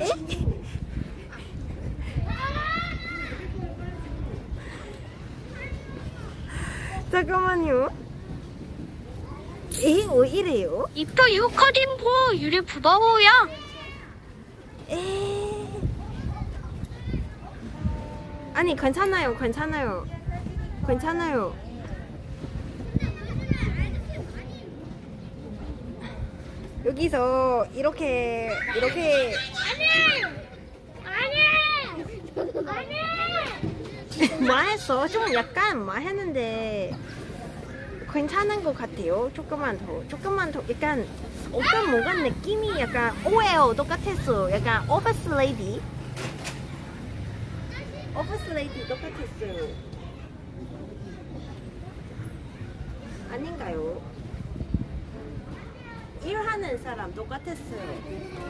에? 잠깐만요. 에? 왜 이래요? 이뻐 유커딘보 유리 부바오야. 에? 아니 괜찮아요, 괜찮아요, 괜찮아요. 여기서 이렇게 이렇게 말했어. 좀 약간 말했는데 괜찮은 것 같아요. 조금만 더, 조금만 더. 약간 어떤 뭔가 느낌이 약간 오해요. 똑같았어. 약간 오피스 레이디. 오피스 레이디 똑같았어요. 아닌가요? 일하는 사람 똑같았어요.